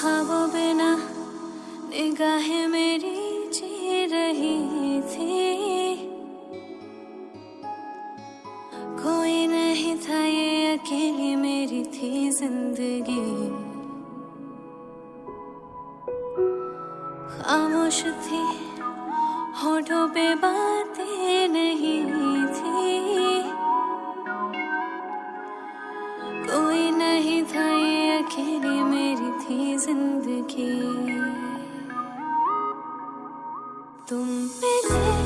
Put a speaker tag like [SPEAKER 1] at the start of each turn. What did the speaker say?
[SPEAKER 1] ख्वाबों बिना निगाहें मेरी जी रही थी। कोई नहीं था ये अकेली मेरी थी ज़िंदगी। खामोश थी, होठों पे बातें नहीं थी। कोई नहीं था ये की तुम मिले